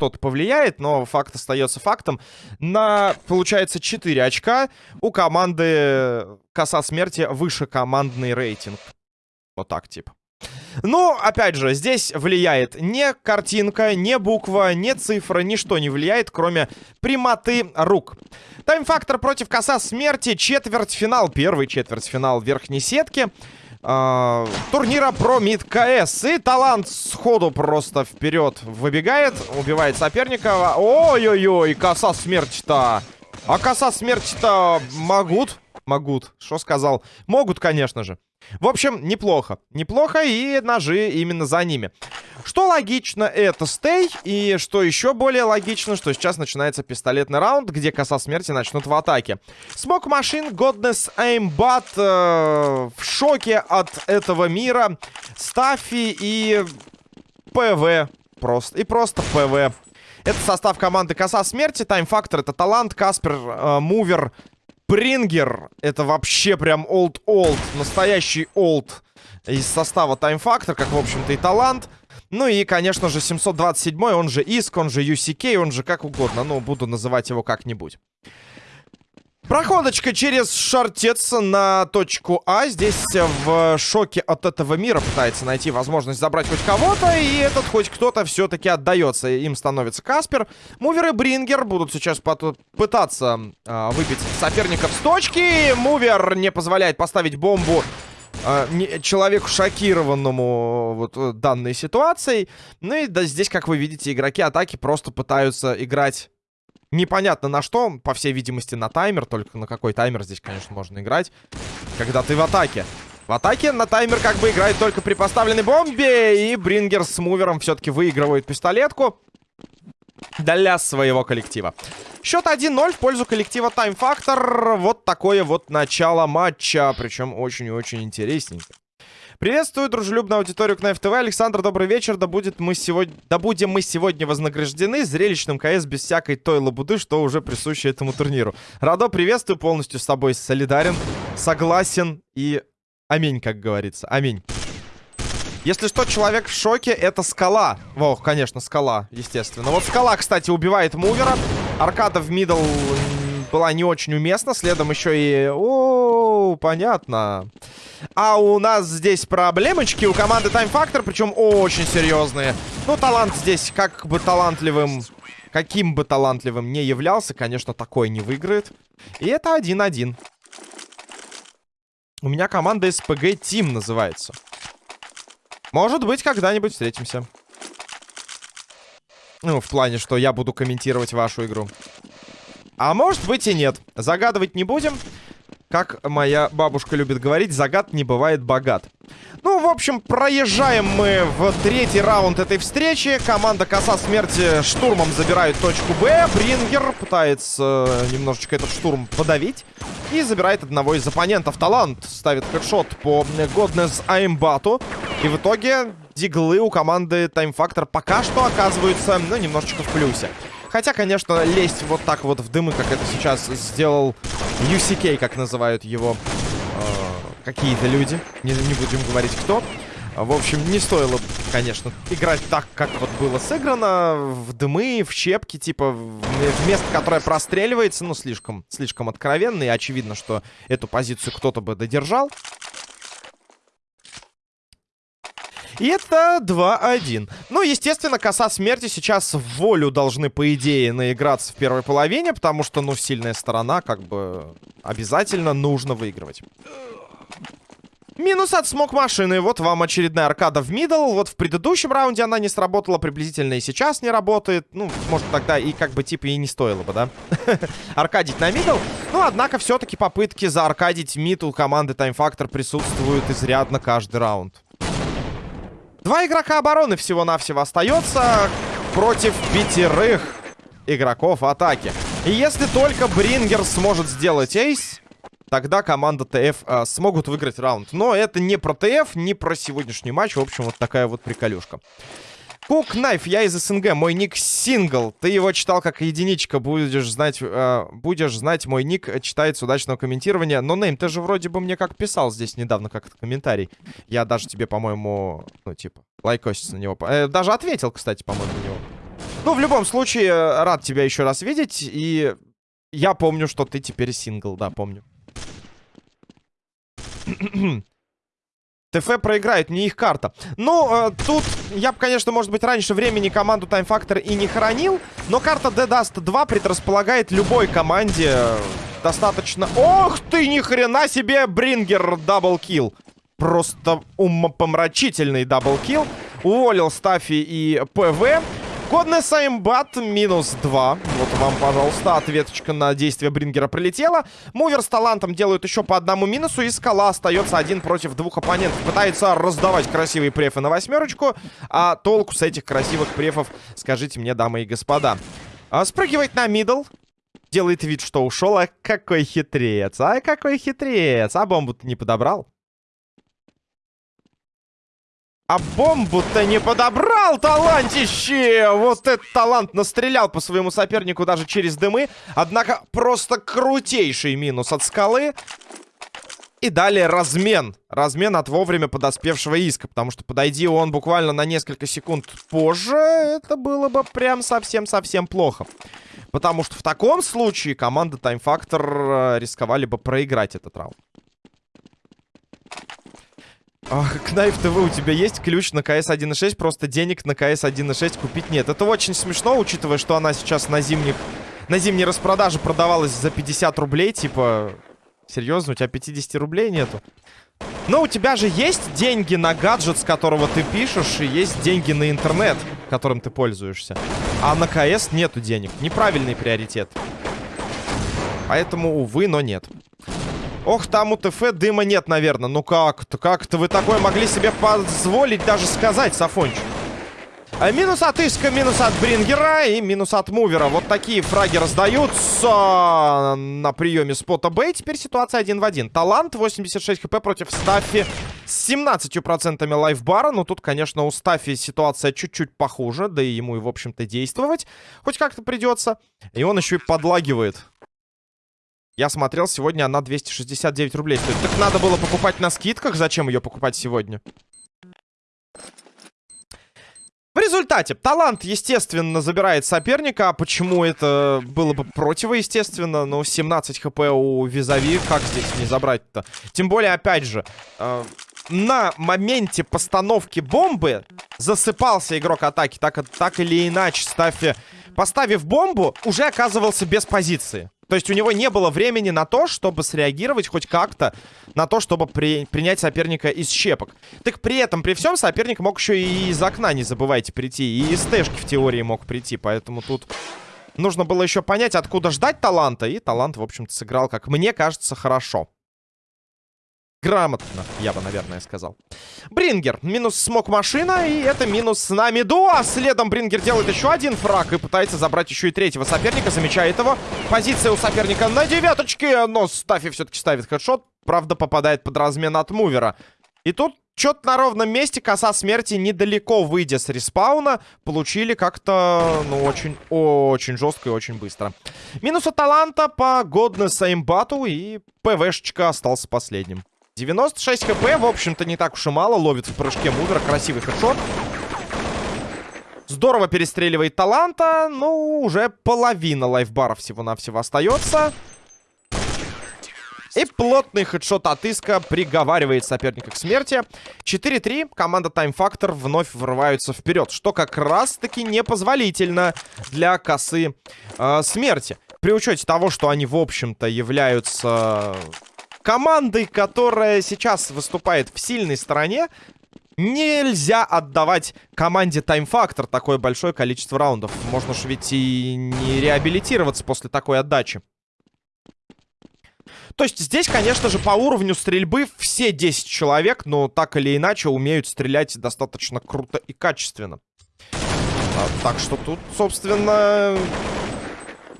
кто-то повлияет, но факт остается фактом. На, получается, 4 очка у команды Коса Смерти выше командный рейтинг. Вот так, типа. Ну, опять же, здесь влияет не картинка, не буква, не цифра, ничто не влияет, кроме прямоты рук. Тайм-фактор против коса смерти, четвертьфинал, первый четвертьфинал верхней сетки. Uh, турнира про мид КС. И талант сходу просто вперед выбегает, убивает соперника. Ой-ой-ой, коса смерти-то. А коса смерти-то могут? Могут. Что сказал? Могут, конечно же. В общем, неплохо. Неплохо, и ножи именно за ними. Что логично, это save. И что еще более логично, что сейчас начинается пистолетный раунд, где коса смерти начнут в атаке. Smoke Machine, Godness Aimbot э, в шоке от этого мира. Стаффи и ПВ. Просто. И просто ПВ. Это состав команды Коса Смерти. Тайм-фактор это талант, Каспер, э, Мувер, Брингер. Это вообще прям олд-олд. Настоящий олд из состава Time Factor, как, в общем-то, и талант. Ну и, конечно же, 727, он же Иск, он же UCK, он же как угодно. Ну, буду называть его как-нибудь. Проходочка через шартец на точку А. Здесь в шоке от этого мира пытается найти возможность забрать хоть кого-то. И этот хоть кто-то все-таки отдается. Им становится Каспер. Мувер и Брингер будут сейчас пытаться э, выбить соперников с точки. Мувер не позволяет поставить бомбу не, человеку шокированному вот э, данной ситуацией. Ну и да, здесь, как вы видите, игроки атаки просто пытаются играть Непонятно на что, по всей видимости на таймер, только на какой таймер здесь, конечно, можно играть, когда ты в атаке. В атаке на таймер как бы играет только при поставленной бомбе, и Брингер с мувером все-таки выигрывает пистолетку для своего коллектива. Счет 1-0 в пользу коллектива Time Factor. Вот такое вот начало матча, причем очень-очень интересненько. Приветствую дружелюбную аудиторию Кнайф ТВ. Александр, добрый вечер. Да, будет мы сегодня... да будем мы сегодня вознаграждены зрелищным КС без всякой той лабуды, что уже присуще этому турниру. Радо, приветствую, полностью с тобой солидарен, согласен и аминь, как говорится. Аминь. Если что, человек в шоке, это скала. Во, конечно, скала, естественно. Вот скала, кстати, убивает мувера. Аркада в мидл была не очень уместна. Следом еще и... О, понятно. А у нас здесь проблемочки у команды Time Factor, причем очень серьезные. Ну, талант здесь как бы талантливым... Каким бы талантливым не являлся, конечно, такой не выиграет. И это 1-1. У меня команда SPG Team называется. Может быть, когда-нибудь встретимся. Ну, в плане, что я буду комментировать вашу игру. А может быть и нет. Загадывать не будем. Как моя бабушка любит говорить, загад не бывает богат. Ну, в общем, проезжаем мы в третий раунд этой встречи. Команда Коса Смерти штурмом забирает точку Б. Брингер пытается немножечко этот штурм подавить. И забирает одного из оппонентов. Талант ставит хедшот по Godness Аймбату. И в итоге диглы у команды Factor пока что оказываются, ну, немножечко в плюсе. Хотя, конечно, лезть вот так вот в дымы, как это сейчас сделал UCK, как называют его э, какие-то люди. Не, не будем говорить, кто. В общем, не стоило, конечно, играть так, как вот было сыграно. В дымы, в щепки, типа, в место, которое простреливается. Ну, слишком, слишком откровенно. И очевидно, что эту позицию кто-то бы додержал. И это 2-1. Ну, естественно, коса смерти сейчас в волю должны, по идее, наиграться в первой половине, потому что, ну, сильная сторона, как бы, обязательно нужно выигрывать. Минус от смог машины. Вот вам очередная аркада в мидл. Вот в предыдущем раунде она не сработала, приблизительно и сейчас не работает. Ну, может, тогда и как бы типа и не стоило бы, да? Аркадить на middle. Ну, однако, все-таки попытки зааркадить mid у команды Time Factor присутствуют изрядно каждый раунд. Два игрока обороны всего-навсего остается против пятерых игроков атаки. И если только Брингер сможет сделать ace, тогда команда ТФ э, смогут выиграть раунд. Но это не про ТФ, не про сегодняшний матч. В общем, вот такая вот приколюшка. Кук Найф, я из СНГ, мой ник Сингл. Ты его читал как единичка, будешь знать, э, будешь знать, мой ник читается удачного комментирования. Но, Нейм, ты же вроде бы мне как писал здесь недавно как-то комментарий. Я даже тебе, по-моему, ну, типа, лайкосить на него. Э, даже ответил, кстати, по-моему, на него. Ну, в любом случае, рад тебя еще раз видеть. И я помню, что ты теперь сингл. Да, помню. ТФ проиграет, не их карта. Ну, э, тут я бы, конечно, может быть, раньше времени команду Time Factor и не хоронил. Но карта de_dust 2 предрасполагает любой команде достаточно... Ох ты, ни хрена себе, Брингер double kill. Просто умопомрачительный double kill. Уволил Стафи и ПВ. Godness Aimbot минус 2. Вот вам, пожалуйста, ответочка на действие Брингера прилетела. Мувер с талантом делают еще по одному минусу. И Скала остается один против двух оппонентов. Пытается раздавать красивые префы на восьмерочку. А толку с этих красивых префов, скажите мне, дамы и господа. А, спрыгивает на middle. Делает вид, что ушел. А какой хитрец. А какой хитрец. А бомбу-то не подобрал. А бомбу-то не подобрал, талантище! Вот этот талант настрелял по своему сопернику даже через дымы. Однако просто крутейший минус от скалы. И далее размен. Размен от вовремя подоспевшего иска. Потому что подойди он буквально на несколько секунд позже, это было бы прям совсем-совсем плохо. Потому что в таком случае команда Time Factor э, рисковали бы проиграть этот раунд. Кнайф ТВ, у тебя есть ключ на КС 1.6, просто денег на КС 1.6 купить нет. Это очень смешно, учитывая, что она сейчас на зимних... На зимней распродаже продавалась за 50 рублей, типа... Серьезно, у тебя 50 рублей нету? Но у тебя же есть деньги на гаджет, с которого ты пишешь, и есть деньги на интернет, которым ты пользуешься. А на КС нету денег. Неправильный приоритет. Поэтому, увы, но нет. Ох, там у ТФ дыма нет, наверное. Ну как-то, как-то вы такое могли себе позволить даже сказать, Сафончик. А минус от Иска, минус от Брингера и минус от Мувера. Вот такие фраги раздаются на приеме спота Б. Теперь ситуация один в один. Талант 86 хп против Стаффи с 17% лайфбара. Но тут, конечно, у Стаффи ситуация чуть-чуть похуже. Да и ему и, в общем-то, действовать хоть как-то придется. И он еще и подлагивает. Я смотрел, сегодня она 269 рублей стоит. Так надо было покупать на скидках. Зачем ее покупать сегодня? В результате талант, естественно, забирает соперника. А почему это было бы противоестественно? Ну, 17 хп у Визави. Как здесь не забрать-то? Тем более, опять же, э, на моменте постановки бомбы засыпался игрок атаки. Так, так или иначе, ставь, поставив бомбу, уже оказывался без позиции. То есть у него не было времени на то, чтобы среагировать хоть как-то на то, чтобы при... принять соперника из щепок. Так при этом, при всем, соперник мог еще и из окна, не забывайте, прийти. И из тэшки в теории мог прийти. Поэтому тут нужно было еще понять, откуда ждать таланта. И талант, в общем-то, сыграл, как мне кажется, хорошо. Грамотно, я бы, наверное, сказал. Брингер. Минус смог машина. И это минус на миду. А следом Брингер делает еще один фраг. И пытается забрать еще и третьего соперника. Замечает его. Позиция у соперника на девяточке. Но Стафи все-таки ставит хедшот. Правда, попадает под размен от мувера. И тут что-то на ровном месте. Коса смерти недалеко, выйдя с респауна, получили как-то, ну, очень-очень жестко и очень быстро. Минус от таланта по годнесс имбату. И ПВшечка остался последним. 96 хп, в общем-то, не так уж и мало. Ловит в прыжке Мувер. Красивый хедшот. Здорово перестреливает таланта. Ну, уже половина лайфбара всего-навсего остается. И плотный хедшот от Иска приговаривает соперника к смерти. 4-3. Команда Time Factor вновь врываются вперед. Что как раз-таки непозволительно для косы э, смерти. При учете того, что они, в общем-то, являются командой, которая сейчас выступает в сильной стороне, нельзя отдавать команде Factor такое большое количество раундов. Можно же ведь и не реабилитироваться после такой отдачи. То есть здесь, конечно же, по уровню стрельбы все 10 человек, но так или иначе умеют стрелять достаточно круто и качественно. А, так что тут, собственно,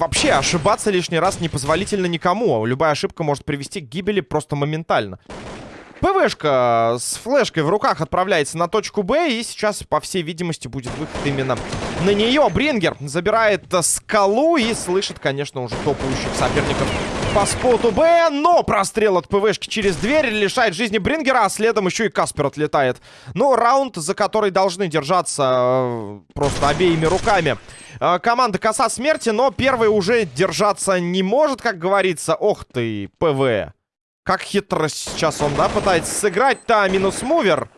вообще ошибаться лишний раз непозволительно никому. Любая ошибка может привести к гибели просто моментально. ПВшка с флешкой в руках отправляется на точку Б. И сейчас, по всей видимости, будет выход именно на нее. Брингер забирает скалу и слышит, конечно, уже топающих соперников по споту Б, но прострел от ПВшки через дверь лишает жизни Брингера, а следом еще и Каспер отлетает. Ну, раунд, за который должны держаться э, просто обеими руками. Э, команда Коса Смерти, но первый уже держаться не может, как говорится. Ох ты, ПВ. Как хитро сейчас он, да, пытается сыграть-то, минус мувер.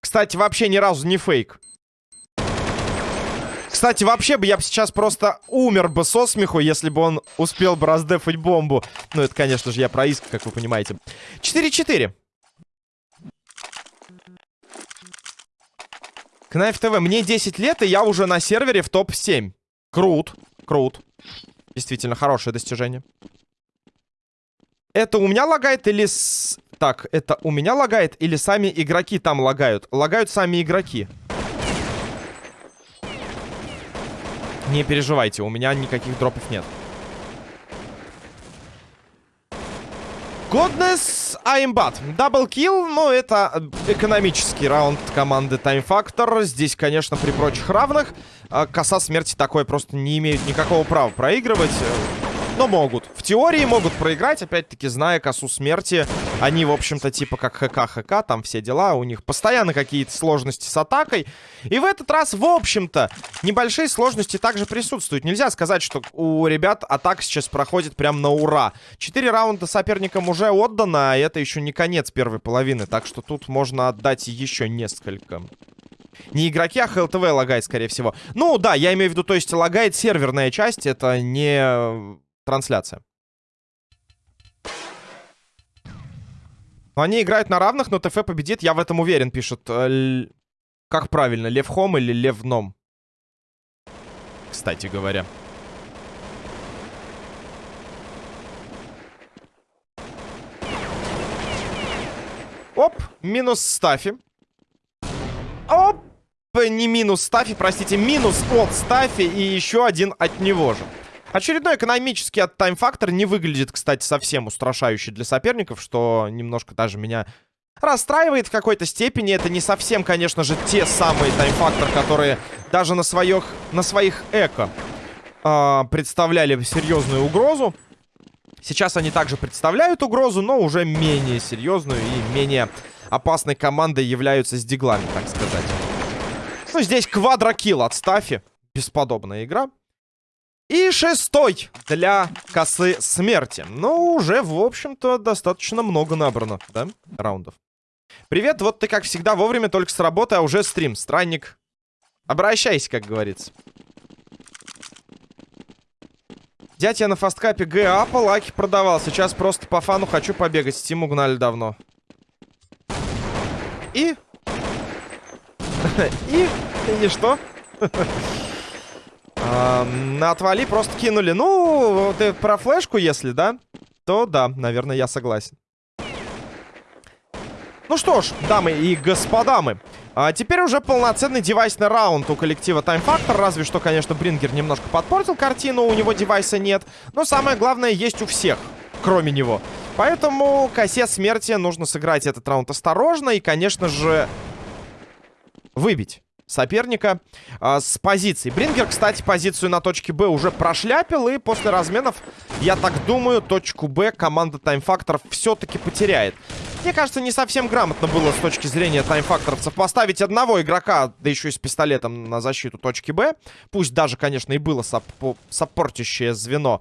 Кстати, вообще ни разу не фейк. Кстати, вообще бы я сейчас просто умер бы со смеху, если бы он успел бы раздефать бомбу. Ну, это, конечно же, я про иск, как вы понимаете. 4-4. Кнайф ТВ. Мне 10 лет, и я уже на сервере в топ-7. Крут. Крут. Действительно, хорошее достижение. Это у меня лагает или... С... Так, это у меня лагает или сами игроки там лагают? Лагают сами игроки. Не переживайте, у меня никаких дропов нет. Godness Аймбат. Даблкил, но это экономический раунд команды Time Factor. Здесь, конечно, при прочих равных. А, коса смерти такое просто не имеют никакого права проигрывать но могут. В теории могут проиграть, опять-таки, зная косу смерти. Они, в общем-то, типа как ХК-ХК, там все дела. У них постоянно какие-то сложности с атакой. И в этот раз, в общем-то, небольшие сложности также присутствуют. Нельзя сказать, что у ребят атака сейчас проходит прям на ура. Четыре раунда соперникам уже отдано, а это еще не конец первой половины. Так что тут можно отдать еще несколько. Не игроки, а ХЛТВ лагает, скорее всего. Ну, да, я имею в виду, то есть лагает серверная часть. Это не трансляция. Они играют на равных, но ТФ победит, я в этом уверен, пишет. Э, как правильно, Лев Хом или Лев Ном? Кстати говоря. Оп, минус Стафи. Оп, не минус Стафи, простите, минус от Стафи и еще один от него же. Очередной экономический от Factor не выглядит, кстати, совсем устрашающе для соперников, что немножко даже меня расстраивает в какой-то степени. Это не совсем, конечно же, те самые Factor, которые даже на своих, на своих эко э, представляли серьезную угрозу. Сейчас они также представляют угрозу, но уже менее серьезную и менее опасной командой являются с диглами, так сказать. Ну, здесь квадрокилл от Стафи. Бесподобная игра. И шестой для косы смерти. Ну, уже, в общем-то, достаточно много набрано, да, раундов. Привет, вот ты, как всегда, вовремя только с работы, а уже стрим. Странник, обращайся, как говорится. Дядя, на фасткапе ГА по лаки продавал. Сейчас просто по фану хочу побегать. Стим угнали давно. И... И... И что? На отвали просто кинули. Ну, ты про флешку, если, да? То да, наверное, я согласен. Ну что ж, дамы и господа мы. А теперь уже полноценный девайсный раунд у коллектива Time Factor. Разве что, конечно, Брингер немножко подпортил картину. У него девайса нет. Но самое главное есть у всех, кроме него. Поэтому косе смерти нужно сыграть этот раунд осторожно. И, конечно же, выбить соперника э, с позиции. Брингер, кстати, позицию на точке Б уже прошляпил. И после разменов, я так думаю, точку Б команда таймфакторов все-таки потеряет. Мне кажется, не совсем грамотно было с точки зрения таймфакторовцев поставить одного игрока, да еще и с пистолетом на защиту точки Б. Пусть даже, конечно, и было сап саппортящее звено.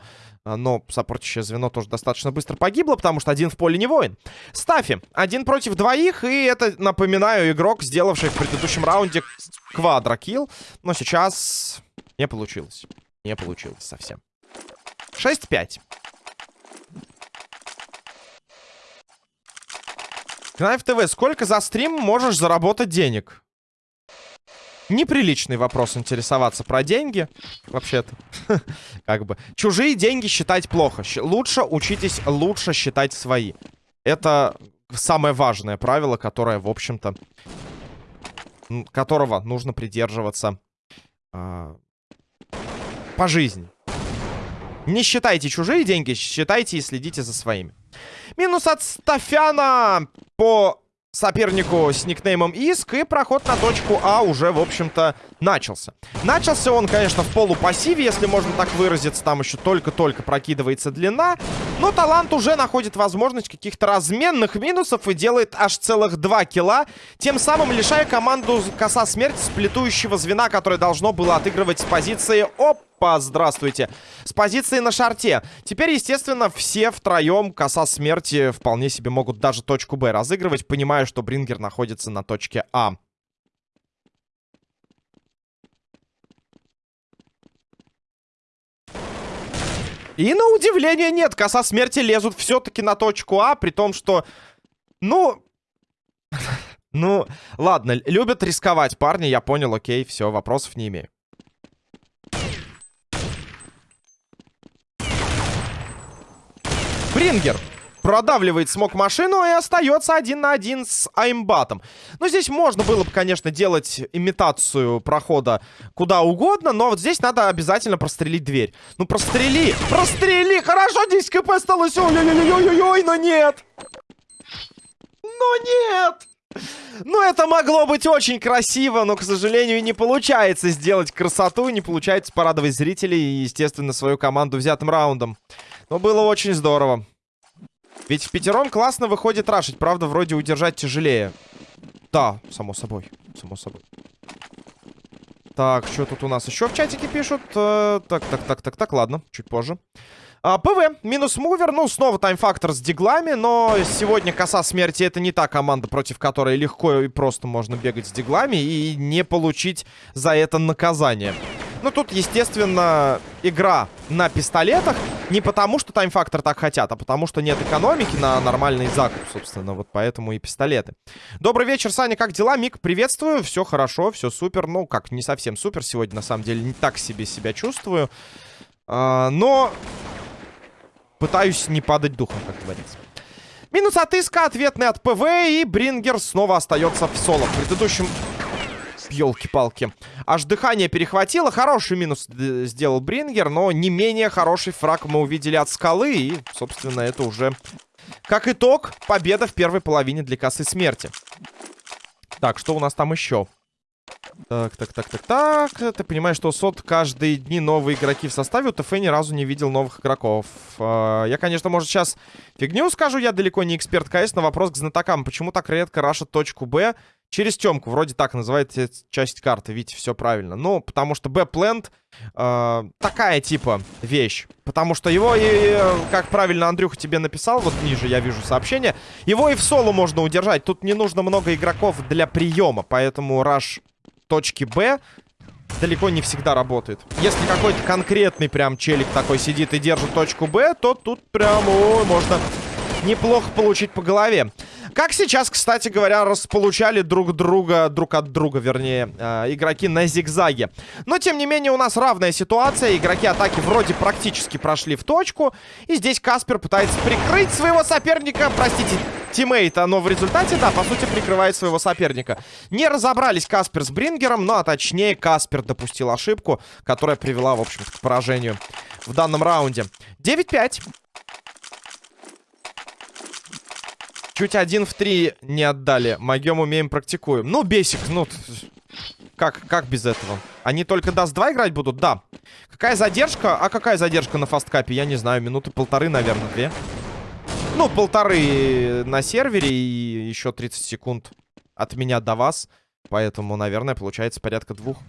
А, но саппортящее звено тоже достаточно быстро погибло, потому что один в поле не воин. Стафи. Один против двоих, и это, напоминаю, игрок, сделавший в предыдущем раунде квадрокилл. Но сейчас не получилось. Не получилось совсем. 6-5. Кнайф ТВ, сколько за стрим можешь заработать денег? Неприличный вопрос интересоваться про деньги. Вообще-то. как бы. Чужие деньги считать плохо. Лучше учитесь лучше считать свои. Это самое важное правило, которое, в общем-то, которого нужно придерживаться э, по жизни. Не считайте чужие деньги, считайте и следите за своими. Минус от Стафяна по сопернику с никнеймом Иск, и проход на точку А уже, в общем-то, начался. Начался он, конечно, в полупассиве, если можно так выразиться, там еще только-только прокидывается длина, но Талант уже находит возможность каких-то разменных минусов и делает аж целых два килла, тем самым лишая команду коса смерти сплетующего звена, которое должно было отыгрывать с позиции ОП Опа, здравствуйте. С позиции на шарте. Теперь, естественно, все втроем коса смерти вполне себе могут даже точку Б разыгрывать, понимая, что Брингер находится на точке А. И на удивление нет, коса смерти лезут все-таки на точку А, при том, что, ну... ну, ладно, любят рисковать парни, я понял, окей, все, вопросов не имею. Брингер продавливает смог машину и остается один на один с Аймбатом. Ну, здесь можно было бы, конечно, делать имитацию прохода куда угодно, но вот здесь надо обязательно прострелить дверь. Ну, прострели! Прострели! Хорошо, 10 кп осталось! Ой-ой-ой-ой-ой, но нет! Но нет! Ну, это могло быть очень красиво, но, к сожалению, не получается сделать красоту, не получается порадовать зрителей и, естественно, свою команду взятым раундом. Но было очень здорово. Ведь в пятером классно выходит рашить. Правда, вроде удержать тяжелее. Да, само собой. Само собой. Так, что тут у нас еще в чатике пишут? Э, так, так, так, так, так, ладно, чуть позже. А, ПВ, минус мувер, ну, снова Time Factor с диглами, но сегодня коса смерти это не та команда, против которой легко и просто можно бегать с диглами и не получить за это наказание. Ну, тут, естественно, игра на пистолетах. Не потому, что Time Factor так хотят, а потому, что нет экономики на нормальный закуп, собственно. Вот поэтому и пистолеты. Добрый вечер, Саня, как дела? Мик, приветствую. Все хорошо, все супер. Ну, как, не совсем супер сегодня, на самом деле. Не так себе себя чувствую. А, но пытаюсь не падать духом, как говорится. Минус от Иска, ответный от ПВ, и Брингер снова остается в соло. В предыдущем Ёлки-палки. Аж дыхание перехватило. Хороший минус сделал Брингер, но не менее хороший фраг мы увидели от скалы. И, собственно, это уже, как итог, победа в первой половине для косы смерти. Так, что у нас там еще? Так, так, так, так, так. Ты понимаешь, что сот каждые дни новые игроки в составе. У ТФ ни разу не видел новых игроков. А, я, конечно, может, сейчас фигню скажу. Я далеко не эксперт КС, но вопрос к знатокам. Почему так редко рашат точку Б? Через темку, вроде так называется часть карты, видите, все правильно. Ну, потому что Б-плент э, такая типа вещь. Потому что его, и, как правильно Андрюха тебе написал, вот ниже я вижу сообщение, его и в соло можно удержать. Тут не нужно много игроков для приема, поэтому раш точки Б далеко не всегда работает. Если какой-то конкретный прям челик такой сидит и держит точку Б, то тут прям, ой, можно неплохо получить по голове. Как сейчас, кстати говоря, располучали друг друга, друг от друга, вернее, э, игроки на зигзаге. Но, тем не менее, у нас равная ситуация. Игроки атаки вроде практически прошли в точку. И здесь Каспер пытается прикрыть своего соперника, простите, тиммейта. Но в результате, да, по сути, прикрывает своего соперника. Не разобрались Каспер с Брингером, ну, а точнее, Каспер допустил ошибку, которая привела, в общем-то, к поражению в данном раунде. 9-5. Чуть один в три не отдали. Могем, умеем, практикуем. Ну, бесик, ну... Как, как без этого? Они только даст 2 играть будут? Да. Какая задержка? А какая задержка на фасткапе? Я не знаю. Минуты полторы, наверное, две. Ну, полторы на сервере и еще 30 секунд от меня до вас. Поэтому, наверное, получается порядка двух.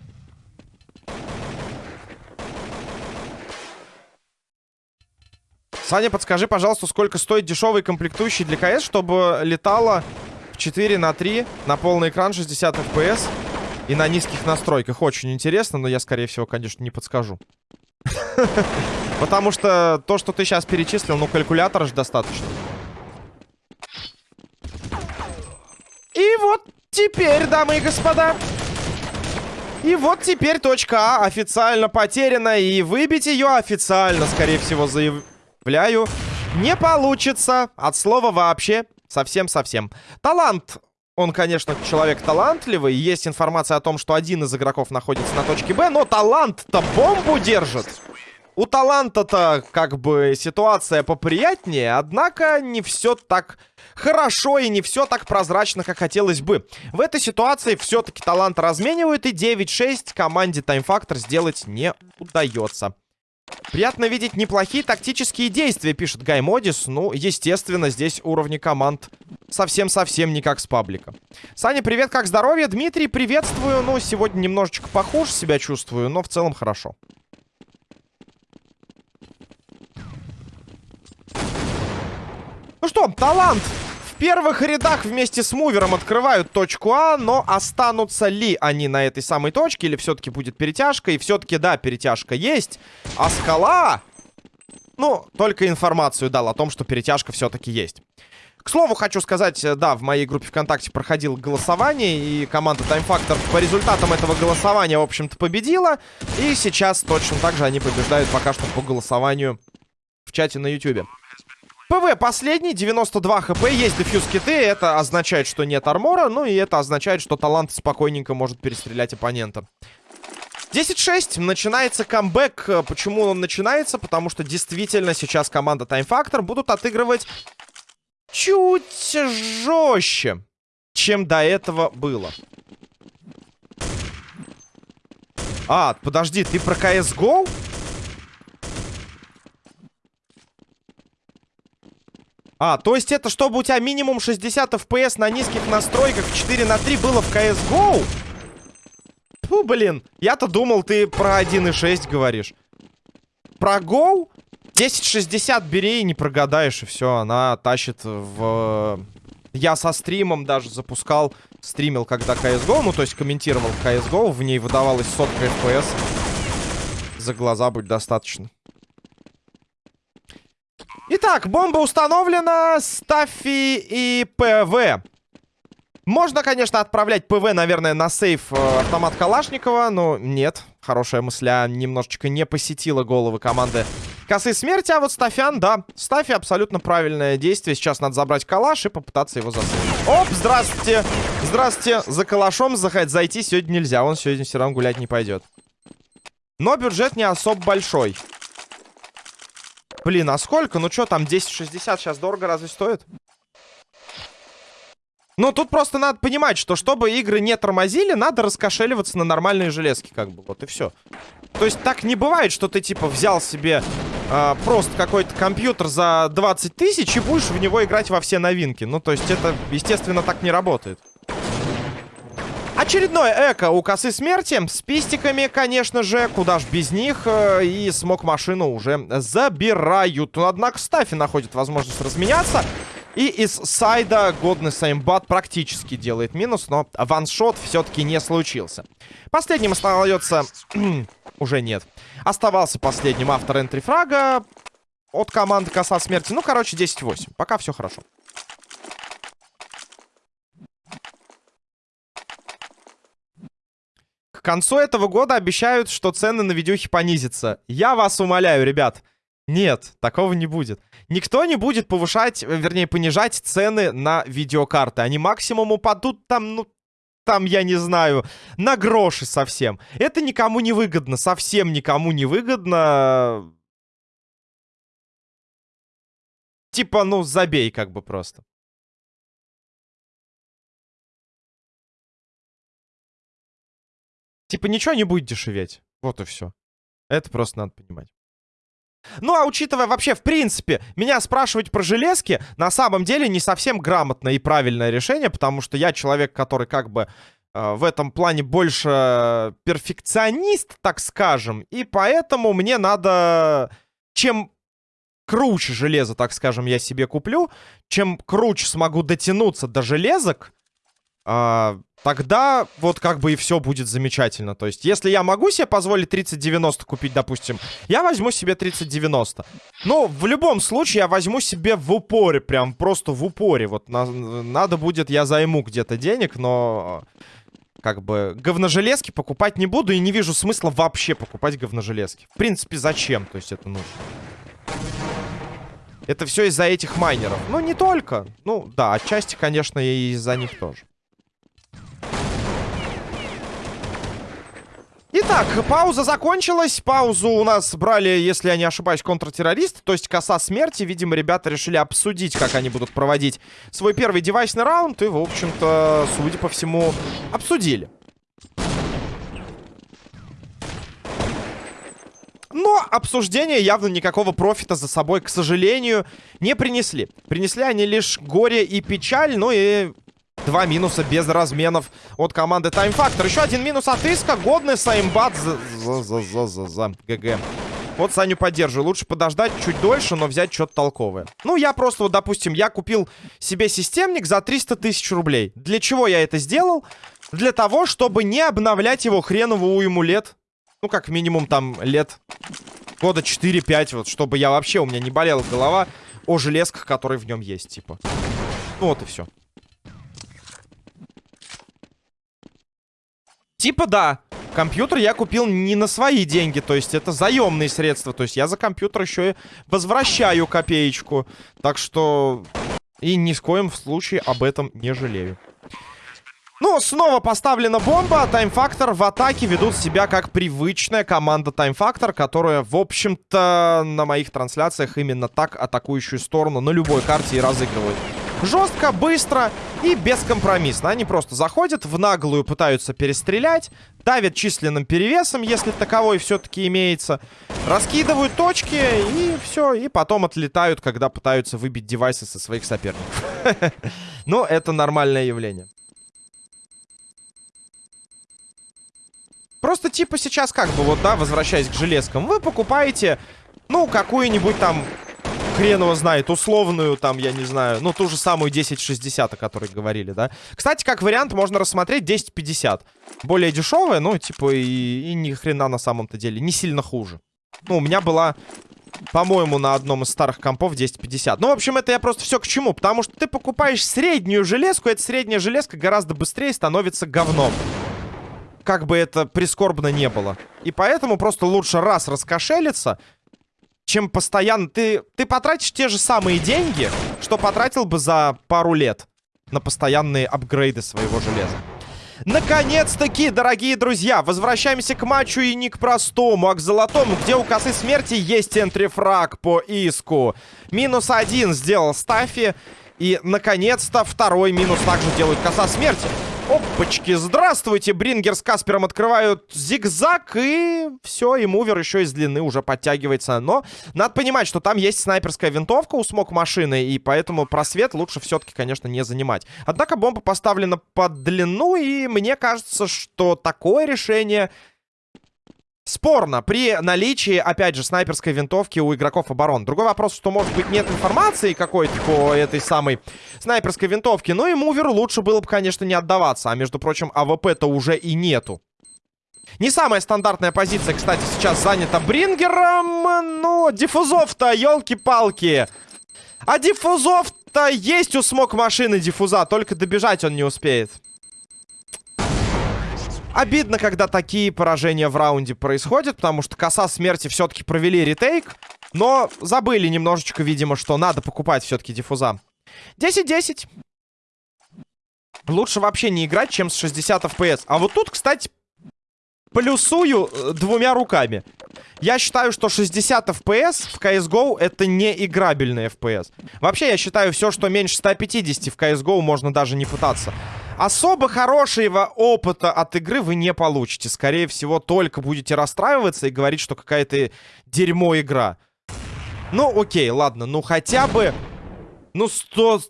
Саня, подскажи, пожалуйста, сколько стоит дешевый комплектующий для КС, чтобы летало в 4 на 3 на полный экран 60 FPS и на низких настройках. Очень интересно, но я, скорее всего, конечно, не подскажу. Потому что то, что ты сейчас перечислил, ну, калькулятора же достаточно. И вот теперь, дамы и господа... И вот теперь точка А официально потеряна, и выбить ее официально, скорее всего, заяв... Вляю. Не получится. От слова вообще. Совсем-совсем. Талант. Он, конечно, человек талантливый. Есть информация о том, что один из игроков находится на точке Б. Но талант-то бомбу держит. У таланта-то как бы ситуация поприятнее, однако не все так хорошо и не все так прозрачно, как хотелось бы. В этой ситуации все-таки талант разменивают и 9-6 команде Time Factor сделать не удается. Приятно видеть неплохие тактические действия, пишет Гай Модис. Ну, естественно, здесь уровни команд совсем-совсем не как с паблика. Саня, привет, как здоровье? Дмитрий, приветствую. Ну, сегодня немножечко похуже себя чувствую, но в целом хорошо. Ну что, талант первых рядах вместе с мувером открывают точку А, но останутся ли они на этой самой точке, или все-таки будет перетяжка? И все-таки, да, перетяжка есть. А скала... Ну, только информацию дал о том, что перетяжка все-таки есть. К слову, хочу сказать, э, да, в моей группе ВКонтакте проходило голосование, и команда Time Factor по результатам этого голосования, в общем-то, победила. И сейчас точно так же они побеждают пока что по голосованию в чате на YouTube. ПВ последний, 92 хп, есть дефьюз киты, это означает, что нет армора, ну и это означает, что талант спокойненько может перестрелять оппонента. 10-6, начинается камбэк. Почему он начинается? Потому что действительно сейчас команда Time Factor будут отыгрывать чуть жестче, чем до этого было. А, подожди, ты про CSGO? А, то есть это чтобы у тебя минимум 60 FPS на низких настройках в 4 на 3 было в CSGO? Фу, блин. Я-то думал, ты про 1.6 говоришь. Про Go? 1060 бери и не прогадаешь, и все. Она тащит в... Я со стримом даже запускал, стримил когда CSGO, ну, то есть комментировал CSGO, в ней выдавалось сотка FPS. За глаза будет достаточно. Итак, бомба установлена. Стаффи и ПВ. Можно, конечно, отправлять ПВ, наверное, на save э, автомат Калашникова, но нет. Хорошая мысля немножечко не посетила головы команды Косы Смерти, а вот Стафян, да. Стафи абсолютно правильное действие. Сейчас надо забрать калаш и попытаться его засейвить. Оп, здравствуйте. Здравствуйте. За калашом зайти сегодня нельзя. Он сегодня все равно гулять не пойдет. Но бюджет не особо большой. Блин, а сколько? Ну что там, 10.60 сейчас дорого разве стоит? Ну, тут просто надо понимать, что чтобы игры не тормозили, надо раскошеливаться на нормальные железки, как бы, вот и все. То есть так не бывает, что ты, типа, взял себе э, просто какой-то компьютер за 20 тысяч и будешь в него играть во все новинки. Ну, то есть это, естественно, так не работает. Очередной эко у косы смерти. С пистиками, конечно же. Куда ж без них. Э, и смог машину уже забирают. Но, однако, Стафи находит возможность разменяться. И из сайда годный Саймбат практически делает минус, но ваншот все-таки не случился. Последним остается... уже нет. Оставался последним автор энтрифрага от команды Коса Смерти. Ну, короче, 10-8. Пока все хорошо. К концу этого года обещают, что цены на видюхи понизятся. Я вас умоляю, ребят. Нет, такого не будет. Никто не будет повышать, вернее, понижать цены на видеокарты. Они максимум упадут там, ну, там, я не знаю, на гроши совсем. Это никому не выгодно, совсем никому не выгодно. Типа, ну, забей как бы просто. Типа ничего не будет дешеветь. Вот и все. Это просто надо понимать. Ну, а учитывая вообще, в принципе, меня спрашивать про железки, на самом деле не совсем грамотное и правильное решение, потому что я человек, который как бы э, в этом плане больше перфекционист, так скажем, и поэтому мне надо, чем круче железо, так скажем, я себе куплю, чем круче смогу дотянуться до железок, э, Тогда вот как бы и все будет замечательно. То есть, если я могу себе позволить 3090 купить, допустим, я возьму себе 3090. Но в любом случае я возьму себе в упоре, прям просто в упоре. Вот на, надо будет, я займу где-то денег, но как бы говножелезки покупать не буду и не вижу смысла вообще покупать говножелезки. В принципе, зачем? То есть это нужно. Это все из-за этих майнеров. Ну, не только. Ну, да, отчасти, конечно, и из-за них тоже. Итак, пауза закончилась. Паузу у нас брали, если я не ошибаюсь, контртеррористы, то есть коса смерти. Видимо, ребята решили обсудить, как они будут проводить свой первый девайсный раунд. И, в общем-то, судя по всему, обсудили. Но обсуждения явно никакого профита за собой, к сожалению, не принесли. Принесли они лишь горе и печаль, ну и Два минуса без разменов от команды Time Factor. Еще один минус от Иска. Годный саймбат за, за, за, за, за, за. ГГ. Вот Саню поддерживаю. Лучше подождать чуть дольше, но взять что-то толковое. Ну, я просто, вот, допустим, я купил себе системник за 300 тысяч рублей. Для чего я это сделал? Для того, чтобы не обновлять его хреновую уйму лет. Ну, как минимум, там, лет года 4-5, вот, чтобы я вообще, у меня не болела голова о железках, которые в нем есть, типа. Ну, вот и все. Типа да. Компьютер я купил не на свои деньги, то есть это заемные средства. То есть я за компьютер еще и возвращаю копеечку. Так что и ни в коем случае об этом не жалею. Ну, снова поставлена бомба. Таймфактор в атаке ведут себя как привычная команда Таймфактор, которая, в общем-то, на моих трансляциях именно так атакующую сторону на любой карте и разыгрывает. Жестко, быстро и бескомпромиссно. Они просто заходят, в наглую пытаются перестрелять, давят численным перевесом, если таковой все-таки имеется, раскидывают точки и все, и потом отлетают, когда пытаются выбить девайсы со своих соперников. Но это нормальное явление. Просто типа сейчас как бы вот, да, возвращаясь к железкам, вы покупаете, ну, какую-нибудь там хрен его знает, условную, там, я не знаю, ну, ту же самую 1060, о которой говорили, да. Кстати, как вариант, можно рассмотреть 1050. Более дешевая, ну, типа, и, и ни хрена на самом-то деле, не сильно хуже. Ну, у меня была, по-моему, на одном из старых компов 1050. Ну, в общем, это я просто все к чему, потому что ты покупаешь среднюю железку, эта средняя железка гораздо быстрее становится говном как бы это прискорбно не было. И поэтому просто лучше раз раскошелиться, чем постоянно... Ты, ты потратишь те же самые деньги, что потратил бы за пару лет на постоянные апгрейды своего железа. Наконец-таки, дорогие друзья, возвращаемся к матчу и не к простому, а к золотому, где у косы смерти есть энтрифраг по иску. Минус один сделал Стафи. И, наконец-то, второй минус также делает коса смерти. Опачки, здравствуйте, Брингер с Каспером открывают зигзаг, и все, и мувер еще из длины уже подтягивается. Но надо понимать, что там есть снайперская винтовка у смог машины, и поэтому просвет лучше все-таки, конечно, не занимать. Однако бомба поставлена под длину, и мне кажется, что такое решение Спорно, при наличии, опять же, снайперской винтовки у игроков оборон. Другой вопрос, что, может быть, нет информации какой-то по этой самой снайперской винтовке. Ну и муверу лучше было бы, конечно, не отдаваться. А, между прочим, АВП-то уже и нету. Не самая стандартная позиция, кстати, сейчас занята Брингером. Ну, диффузов-то, елки-палки. А диффузов-то есть у смог машины диффуза, только добежать он не успеет. Обидно, когда такие поражения в раунде происходят, потому что коса смерти все-таки провели ретейк, но забыли немножечко, видимо, что надо покупать все-таки диффуза. 10-10. Лучше вообще не играть, чем с 60 FPS. А вот тут, кстати, плюсую э, двумя руками. Я считаю, что 60 FPS в CSGO это не играбельный FPS. Вообще, я считаю, все, что меньше 150 в CSGO, можно даже не пытаться. Особо хорошего опыта от игры вы не получите. Скорее всего, только будете расстраиваться и говорить, что какая-то дерьмо игра. Ну, окей, ладно, ну хотя бы... Ну, 100...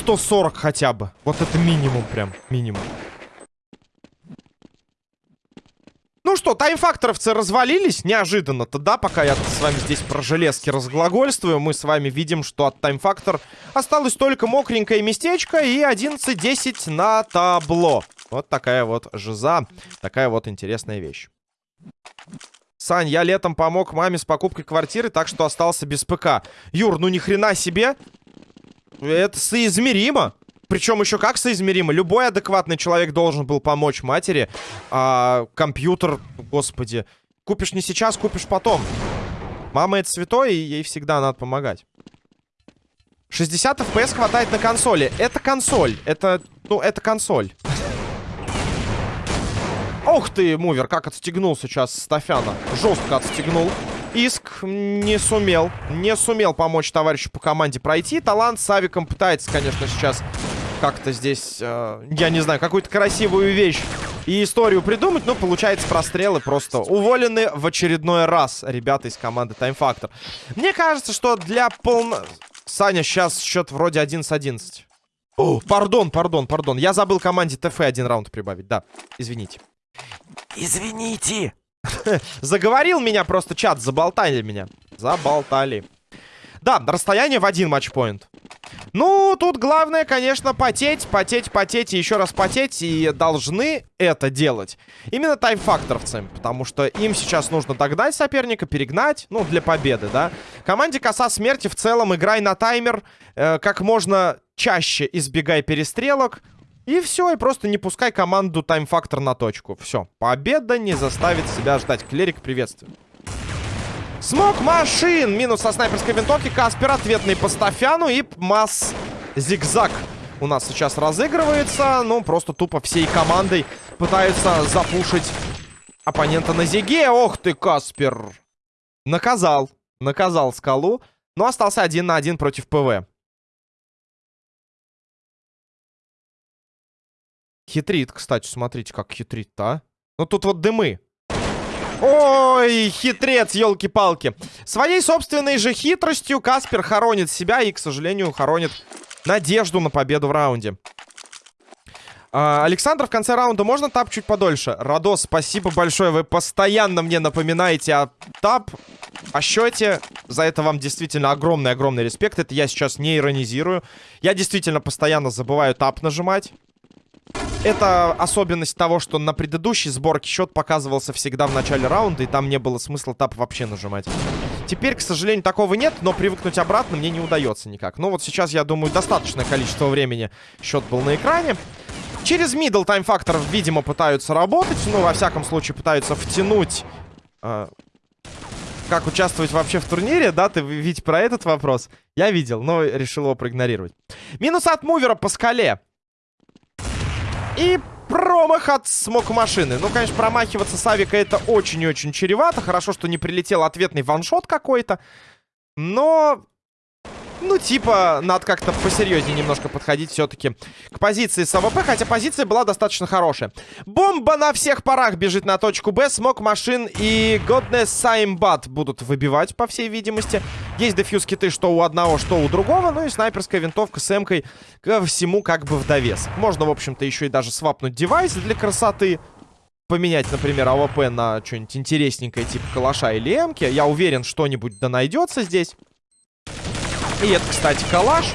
140 хотя бы. Вот это минимум прям, минимум. Ну что, таймфакторовцы развалились неожиданно-то, да, пока я с вами здесь про железки разглагольствую. Мы с вами видим, что от таймфактор осталось только мокренькое местечко и 11-10 на табло. Вот такая вот жиза, такая вот интересная вещь. Сань, я летом помог маме с покупкой квартиры, так что остался без ПК. Юр, ну ни хрена себе. Это соизмеримо. Причем еще как соизмеримо. Любой адекватный человек должен был помочь матери. А компьютер, господи. Купишь не сейчас, купишь потом. Мама это святой, и ей всегда надо помогать. 60 FPS хватает на консоли. Это консоль. Это, ну, это консоль. Ох ты, мувер, как отстегнул сейчас Стафяна. Жестко отстегнул. Иск не сумел. Не сумел помочь товарищу по команде пройти. Талант с Авиком пытается, конечно, сейчас как-то здесь, э, я не знаю, какую-то красивую вещь и историю придумать, но получается прострелы просто уволены в очередной раз ребята из команды Time Factor. Мне кажется, что для полно... Саня, сейчас счет вроде 11-11. О, пардон, пардон, пардон. Я забыл команде ТФ один раунд прибавить. Да, извините. Извините. Заговорил меня просто чат, заболтали меня. Заболтали. Да, расстояние в один матчпоинт. Ну, тут главное, конечно, потеть, потеть, потеть и еще раз потеть. И должны это делать именно тайм-факторовцы. Потому что им сейчас нужно догнать соперника, перегнать, ну, для победы, да. Команде Коса Смерти в целом играй на таймер. Э, как можно чаще избегай перестрелок. И все, и просто не пускай команду тайм-фактор на точку. Все, победа не заставит себя ждать. Клерик, приветствую. Смог машин. Минус со снайперской винтовки. Каспер ответный по Стафяну. И масс зигзаг у нас сейчас разыгрывается. Ну, просто тупо всей командой пытаются запушить оппонента на зиге. Ох ты, Каспер. Наказал. Наказал скалу. Но остался один на один против ПВ. Хитрит, кстати, смотрите, как хитрит-то, а. Ну, тут вот дымы. Ой, хитрец, елки-палки. Своей собственной же хитростью Каспер хоронит себя и, к сожалению, хоронит надежду на победу в раунде. А, Александр, в конце раунда можно тап чуть подольше? Радос, спасибо большое. Вы постоянно мне напоминаете о тап, о счете. За это вам действительно огромный-огромный респект. Это я сейчас не иронизирую. Я действительно постоянно забываю тап нажимать. Это особенность того, что на предыдущей сборке счет показывался всегда в начале раунда, и там не было смысла тап вообще нажимать. Теперь, к сожалению, такого нет, но привыкнуть обратно мне не удается никак. Ну вот сейчас, я думаю, достаточное количество времени счет был на экране. Через time factor, видимо, пытаются работать. Ну, во всяком случае, пытаются втянуть... Э, как участвовать вообще в турнире, да? Ты ведь про этот вопрос? Я видел, но решил его проигнорировать. Минус от мувера по скале. И промах от смог машины. Ну, конечно, промахиваться с авика это очень и очень чревато. Хорошо, что не прилетел ответный ваншот какой-то. Но ну, типа, надо как-то посерьезнее немножко подходить все-таки к позиции с АВП, хотя позиция была достаточно хорошая. Бомба на всех парах бежит на точку Б. Смог машин и Godness Саймбат будут выбивать, по всей видимости. Есть defuse киты что у одного, что у другого. Ну и снайперская винтовка с эмкой ко всему как бы в довес. Можно, в общем-то, еще и даже свапнуть девайс для красоты поменять, например, АВП на что-нибудь интересненькое, типа калаша или эмки. Я уверен, что-нибудь да найдется здесь. И это, кстати, калаш.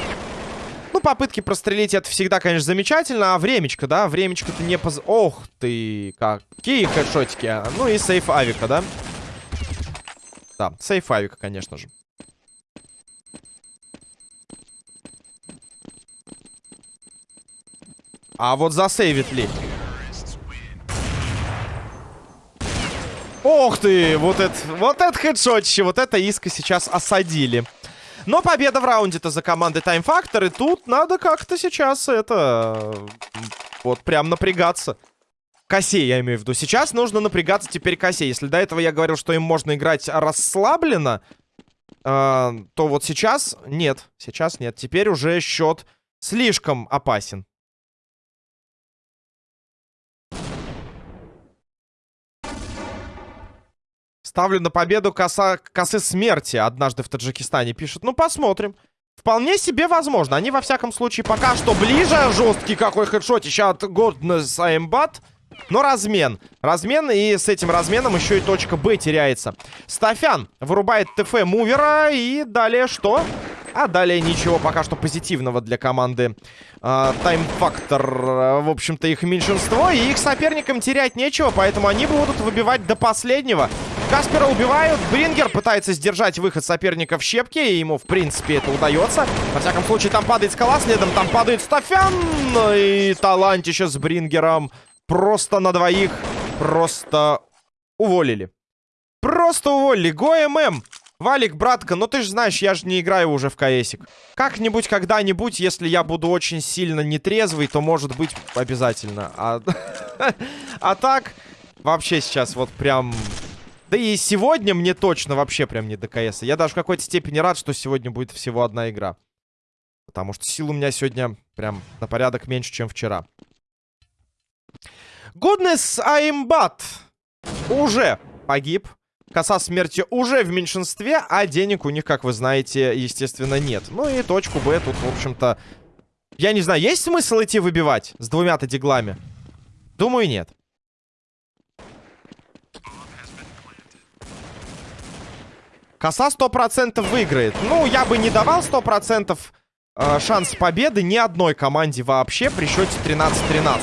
Ну, попытки прострелить это всегда, конечно, замечательно. А времечко, да? Времечко-то не поз... Ох ты, какие хэдшотики. Ну и сейф авика, да? Да, сейф авика, конечно же. А вот засейвит ли? Ох ты, вот это, вот это хедшотище, вот это иска сейчас осадили. Но победа в раунде-то за командой Time Factor. И тут надо как-то сейчас это... Вот прям напрягаться. Косе, я имею в виду. Сейчас нужно напрягаться теперь косе. Если до этого я говорил, что им можно играть расслабленно, э, то вот сейчас нет. Сейчас нет. Теперь уже счет слишком опасен. Ставлю на победу коса, косы смерти. Однажды в Таджикистане пишут. Ну, посмотрим. Вполне себе возможно. Они, во всяком случае, пока что ближе. Жесткий какой хедшотища от Годнес Аймбат. Но размен. Размен, и с этим разменом еще и точка Б теряется. Стафян вырубает ТФ мувера. И далее что? А далее ничего пока что позитивного для команды Тайм-фактор. Uh, в общем-то, их меньшинство. И их соперникам терять нечего, поэтому они будут выбивать до последнего. Каспера убивают. Брингер пытается сдержать выход соперника в щепки. И ему, в принципе, это удается. Во всяком случае, там падает скала. Следом там падает Стафян. И талантище с Брингером. Просто на двоих. Просто уволили. Просто уволили. ГоММ. Валик, братка, ну ты же знаешь, я же не играю уже в КСик. Как-нибудь, когда-нибудь, если я буду очень сильно нетрезвый, то может быть обязательно. А, а так, Вообще сейчас вот прям... Да и сегодня мне точно вообще прям не до КС. Я даже в какой-то степени рад, что сегодня будет всего одна игра. Потому что сил у меня сегодня прям на порядок меньше, чем вчера. Goodness I'm bad. Уже погиб. Коса смерти уже в меньшинстве, а денег у них, как вы знаете, естественно, нет. Ну и точку Б тут, в общем-то... Я не знаю, есть смысл идти выбивать с двумя-то диглами? Думаю, нет. Коса 100% выиграет. Ну, я бы не давал 100% э, шанс победы ни одной команде вообще при счете 13-13.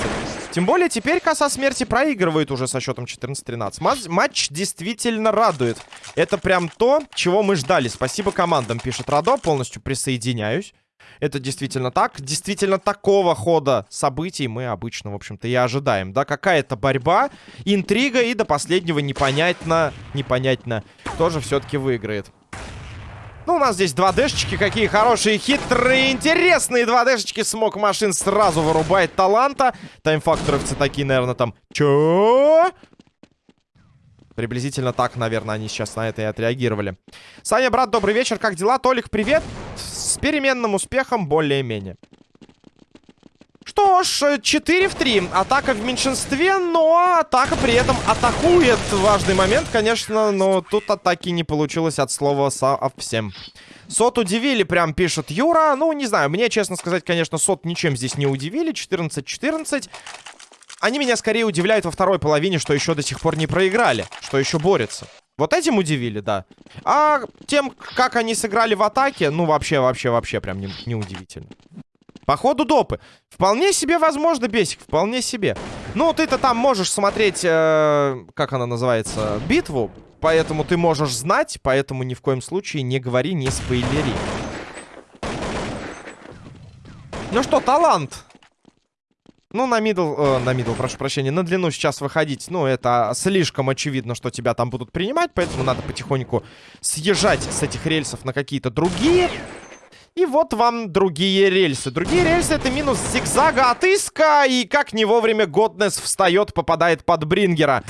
Тем более теперь коса смерти проигрывает уже со счетом 14-13. Матч, матч действительно радует. Это прям то, чего мы ждали. Спасибо командам, пишет Радо. Полностью присоединяюсь. Это действительно так. Действительно такого хода событий мы обычно, в общем-то, и ожидаем. Да, какая-то борьба, интрига и до последнего непонятно, непонятно, кто же все-таки выиграет. Ну, у нас здесь 2Дшечки, какие хорошие, хитрые, интересные 2Дшечки. Смог машин сразу вырубает таланта. Таймфакторовцы такие, наверное, там... Чё? Приблизительно так, наверное, они сейчас на это и отреагировали. Саня, брат, добрый вечер, как дела? Толик, привет. С переменным успехом, более-менее. Что ж, 4 в 3. Атака в меньшинстве, но атака при этом атакует. Важный момент, конечно, но тут атаки не получилось от слова совсем. Сот удивили, прям пишет Юра. Ну, не знаю, мне, честно сказать, конечно, Сот ничем здесь не удивили. 14-14. Они меня скорее удивляют во второй половине, что еще до сих пор не проиграли. Что еще борются. Вот этим удивили, да. А тем, как они сыграли в атаке, ну, вообще, вообще, вообще прям не, не удивительно. По ходу допы. Вполне себе возможно, Бесик, вполне себе. Ну, ты-то там можешь смотреть, э, как она называется, битву. Поэтому ты можешь знать, поэтому ни в коем случае не говори, не спойлери. Ну что, талант. Ну, на middle, э, на middle, прошу прощения, на длину сейчас выходить, ну, это слишком очевидно, что тебя там будут принимать, поэтому надо потихоньку съезжать с этих рельсов на какие-то другие. И вот вам другие рельсы. Другие рельсы это минус зигзага от Иска. И как не вовремя Годнес встает, попадает под Брингера.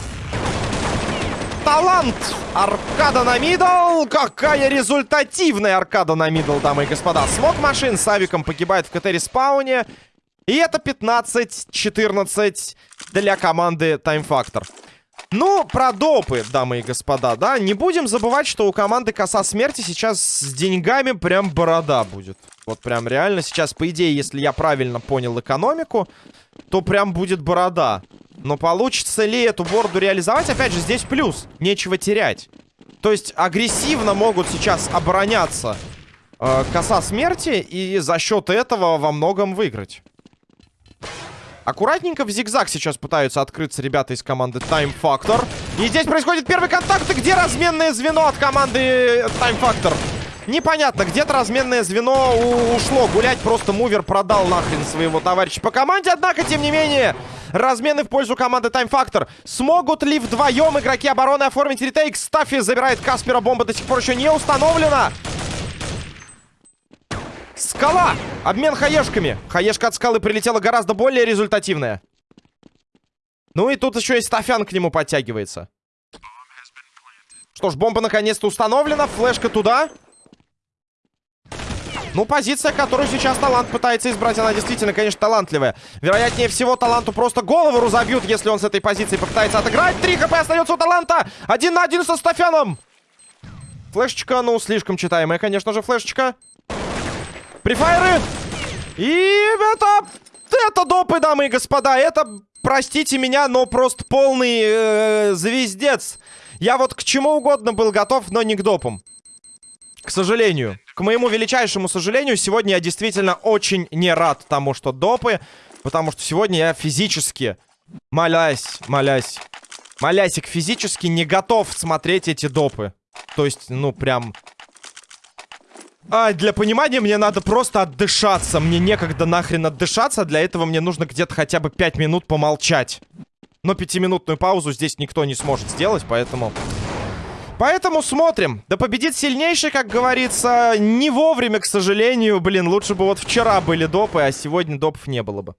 Талант! Аркада на middle! Какая результативная аркада на мидл, дамы и господа. Смог машин с авиком погибает в КТ-респауне. И это 15-14 для команды Time Factor. Ну, про допы, дамы и господа, да. Не будем забывать, что у команды Коса Смерти сейчас с деньгами прям борода будет. Вот прям реально сейчас, по идее, если я правильно понял экономику, то прям будет борода. Но получится ли эту бороду реализовать? Опять же, здесь плюс. Нечего терять. То есть агрессивно могут сейчас обороняться э, Коса Смерти и за счет этого во многом выиграть. Аккуратненько в зигзаг сейчас пытаются открыться ребята из команды Time Factor. И здесь происходит первый контакт. И где разменное звено от команды Time Factor? Непонятно, где-то разменное звено ушло. Гулять просто мувер продал нахрен своего товарища по команде. Однако, тем не менее, размены в пользу команды Time Factor. Смогут ли вдвоем игроки обороны оформить ретейк? Стаффи забирает Каспера. Бомба до сих пор еще не установлена. Скала! Обмен хаешками. Хаешка от скалы прилетела гораздо более результативная. Ну и тут еще и Стафян к нему подтягивается. Что ж, бомба наконец-то установлена. Флешка туда. Ну, позиция, которую сейчас талант пытается избрать, она действительно, конечно, талантливая. Вероятнее всего, таланту просто голову разобьют, если он с этой позиции попытается отыграть. Три хп остается у таланта. Один на один со Стафяном. Флешечка, ну, слишком читаемая, конечно же, флешечка. Прифайры! И это... Это допы, дамы и господа. Это, простите меня, но просто полный э, звездец. Я вот к чему угодно был готов, но не к допам. К сожалению. К моему величайшему сожалению, сегодня я действительно очень не рад тому, что допы. Потому что сегодня я физически, молясь, молясь, молясик физически не готов смотреть эти допы. То есть, ну, прям а, для понимания мне надо просто отдышаться. Мне некогда нахрен отдышаться. Для этого мне нужно где-то хотя бы 5 минут помолчать. Но пятиминутную паузу здесь никто не сможет сделать, поэтому... Поэтому смотрим. Да победит сильнейший, как говорится, не вовремя, к сожалению. Блин, лучше бы вот вчера были допы, а сегодня допов не было бы.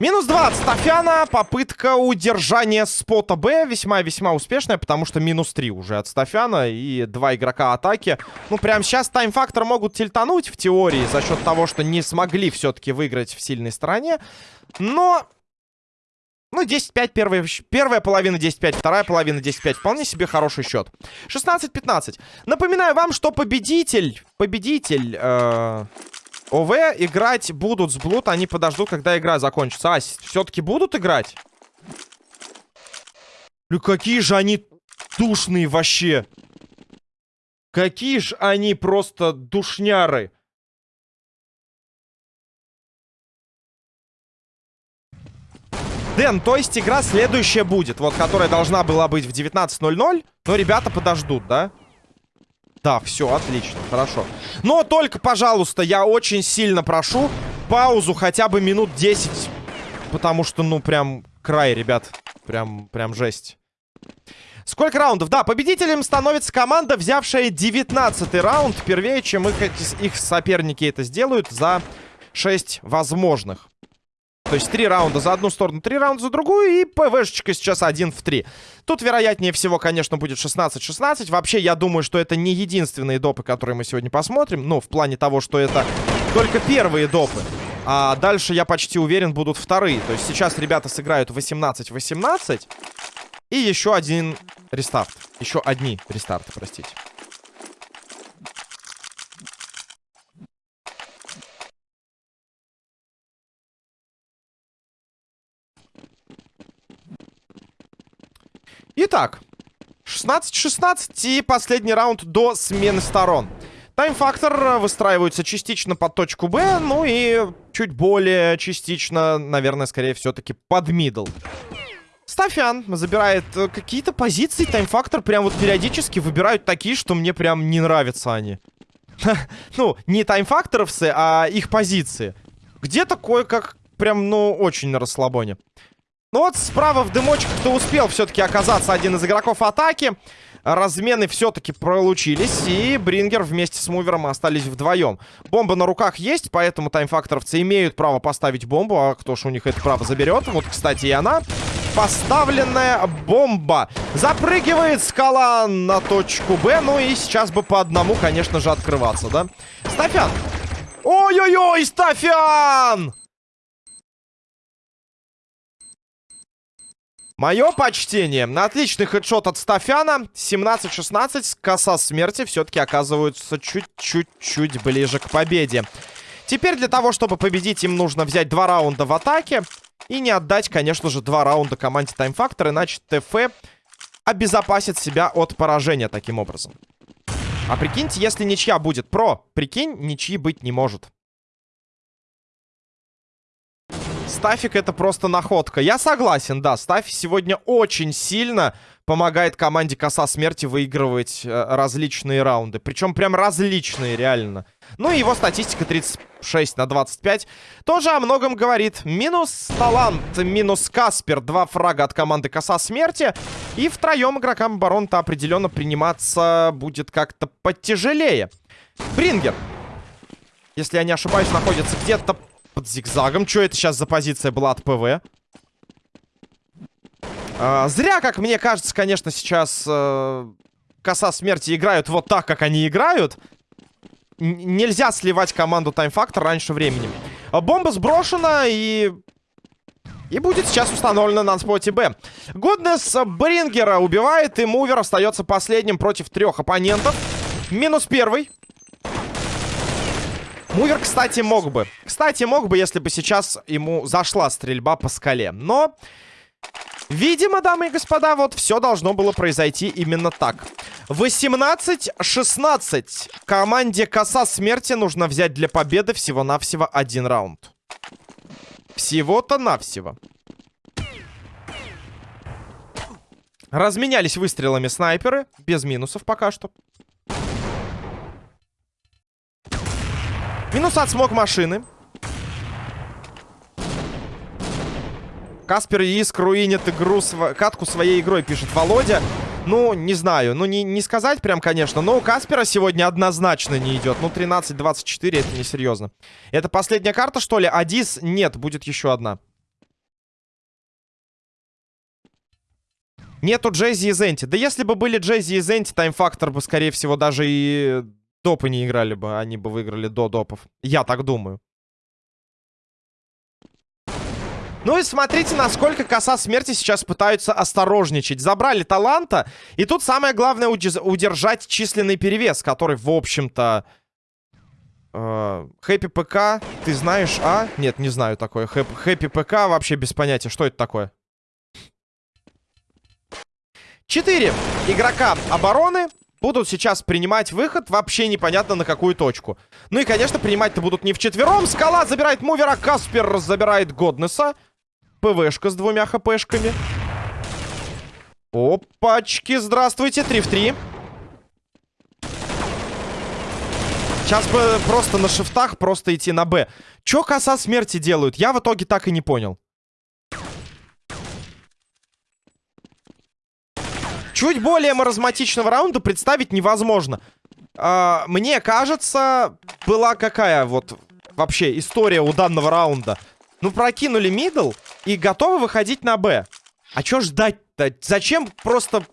Минус 20. Стафяна. Попытка удержания спота Б весьма-весьма успешная, потому что минус 3 уже от Стафяна и два игрока атаки. Ну, прямо сейчас тайм-фактор могут тильтануть в теории за счет того, что не смогли все-таки выиграть в сильной стороне. Но... Ну, 10-5, первая, первая половина 10-5, вторая половина 10-5. Вполне себе хороший счет. 16-15. Напоминаю вам, что победитель... Победитель... Э ОВ играть будут с Блуд, они подождут, когда игра закончится. А, все-таки будут играть? Ну какие же они душные вообще. Какие же они просто душняры. Дэн, то есть игра следующая будет, вот, которая должна была быть в 19.00, но ребята подождут, да? Да, все, отлично, хорошо. Но только, пожалуйста, я очень сильно прошу паузу хотя бы минут 10. Потому что, ну, прям край, ребят. Прям, прям жесть. Сколько раундов? Да, победителем становится команда, взявшая 19 раунд. Первее, чем их, их соперники это сделают за 6 возможных. То есть три раунда за одну сторону, три раунда за другую. И ПВшечка сейчас один в три. Тут, вероятнее всего, конечно, будет 16-16. Вообще, я думаю, что это не единственные допы, которые мы сегодня посмотрим. Ну, в плане того, что это только первые допы. А дальше, я почти уверен, будут вторые. То есть сейчас ребята сыграют 18-18. И еще один рестарт. Еще одни рестарты, простите. Итак, 16-16 и последний раунд до смены сторон. Тайм-фактор выстраивается частично под точку Б, ну и чуть более частично, наверное, скорее все-таки под мидл. Стафян забирает э, какие-то позиции, тайм-фактор прям вот периодически выбирают такие, что мне прям не нравятся они. Ну, не тайм-факторовцы, а их позиции. Где такое, как прям, ну, очень на расслабоне. Ну вот справа в дымочках-то успел все-таки оказаться один из игроков атаки. Размены все-таки получились. И Брингер вместе с Мувером остались вдвоем. Бомба на руках есть, поэтому таймфакторовцы имеют право поставить бомбу. А кто ж у них это право заберет? Вот, кстати, и она. Поставленная бомба. Запрыгивает скала на точку Б. Ну и сейчас бы по одному, конечно же, открываться, да? Стафян. Ой-ой-ой, Стафян! Мое почтение. Отличный хедшот от Стафяна. 17-16. Коса смерти все-таки оказываются чуть-чуть ближе к победе. Теперь для того, чтобы победить, им нужно взять два раунда в атаке. И не отдать, конечно же, два раунда команде Time Factor. Иначе ТФ обезопасит себя от поражения таким образом. А прикиньте, если ничья будет про, прикинь, ничьи быть не может. Стафик это просто находка. Я согласен, да. Стафик сегодня очень сильно помогает команде Коса Смерти выигрывать э, различные раунды. Причем прям различные, реально. Ну и его статистика 36 на 25 тоже о многом говорит. Минус талант, минус Каспер. Два фрага от команды Коса Смерти. И втроем игрокам обороны-то определенно приниматься будет как-то потяжелее. Брингер. Если я не ошибаюсь, находится где-то под зигзагом. Что это сейчас за позиция была от ПВ? А, зря, как мне кажется, конечно, сейчас э, коса смерти играют вот так, как они играют. Н нельзя сливать команду Time Factor раньше времени. А бомба сброшена и... И будет сейчас установлена на споте Б. Годнес Брингера убивает, и Мувер остается последним против трех оппонентов. Минус первый. Мувер, кстати, мог бы. Кстати, мог бы, если бы сейчас ему зашла стрельба по скале. Но, видимо, дамы и господа, вот все должно было произойти именно так. 18-16. Команде Коса Смерти нужно взять для победы всего-навсего один раунд. Всего-то навсего. Разменялись выстрелами снайперы. Без минусов пока что. Минус от смог машины. Каспер Иск руинит игру, св... катку своей игрой, пишет Володя. Ну, не знаю. Ну, не, не сказать прям, конечно. Но у Каспера сегодня однозначно не идет. Ну, 13-24, это несерьезно. Это последняя карта, что ли? Адис? Нет, будет еще одна. Нету Джейзи и Зенти. Да если бы были Джейзи и Зенти, Тайм фактор бы, скорее всего, даже и допы не играли бы. Они бы выиграли до допов. Я так думаю. Ну и смотрите, насколько коса смерти сейчас пытаются осторожничать. Забрали таланта. И тут самое главное удержать численный перевес, который, в общем-то... Э, Хэппи ПК, ты знаешь, а? Нет, не знаю такое. Хэппи ПК вообще без понятия. Что это такое? Четыре игрока обороны будут сейчас принимать выход вообще непонятно на какую точку. Ну и, конечно, принимать-то будут не вчетвером. Скала забирает мувера, Каспер забирает Годнеса. ПВшка с двумя хпшками. Опачки, здравствуйте, 3 в 3. Сейчас бы просто на шифтах просто идти на Б. Чё коса смерти делают? Я в итоге так и не понял. Чуть более маразматичного раунда представить невозможно. А, мне кажется, была какая вот вообще история у данного раунда. Ну, прокинули мидл и готовы выходить на Б. А чё ждать-то? Зачем просто...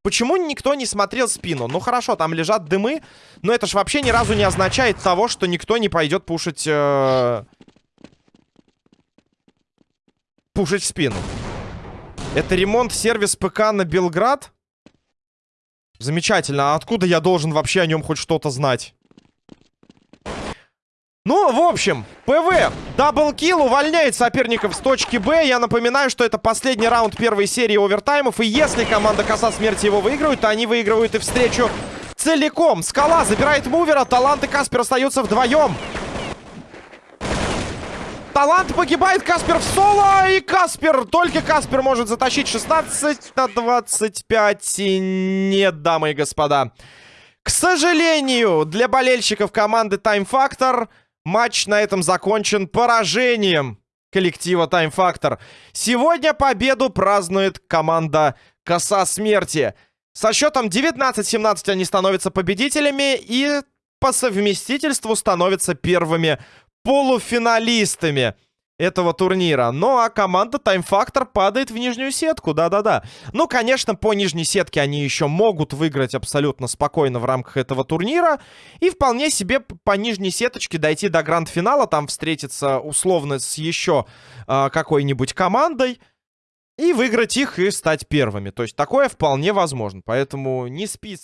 Почему никто не смотрел спину? Ну, хорошо, там лежат дымы, но это ж вообще ни разу не означает того, что никто не пойдет пушить... Э... Пушить спину. Это ремонт-сервис ПК на Белград? Замечательно. А откуда я должен вообще о нем хоть что-то знать? Ну, в общем, ПВ, double kill, увольняет соперников с точки Б. Я напоминаю, что это последний раунд первой серии овертаймов. И если команда Коса Смерти его выигрывает, то они выигрывают и встречу целиком. Скала забирает мувера, Талант и Каспер остаются вдвоем. Талант погибает, Каспер в соло, и Каспер, только Каспер может затащить 16 на 25. Нет, дамы и господа. К сожалению, для болельщиков команды Time Factor матч на этом закончен поражением коллектива Time Factor. Сегодня победу празднует команда Коса Смерти. Со счетом 19-17 они становятся победителями и по совместительству становятся первыми полуфиналистами этого турнира. Ну, а команда Time Factor падает в нижнюю сетку, да-да-да. Ну, конечно, по нижней сетке они еще могут выиграть абсолютно спокойно в рамках этого турнира. И вполне себе по нижней сеточке дойти до гранд-финала, там встретиться условно с еще э, какой-нибудь командой. И выиграть их и стать первыми. То есть такое вполне возможно. Поэтому не спи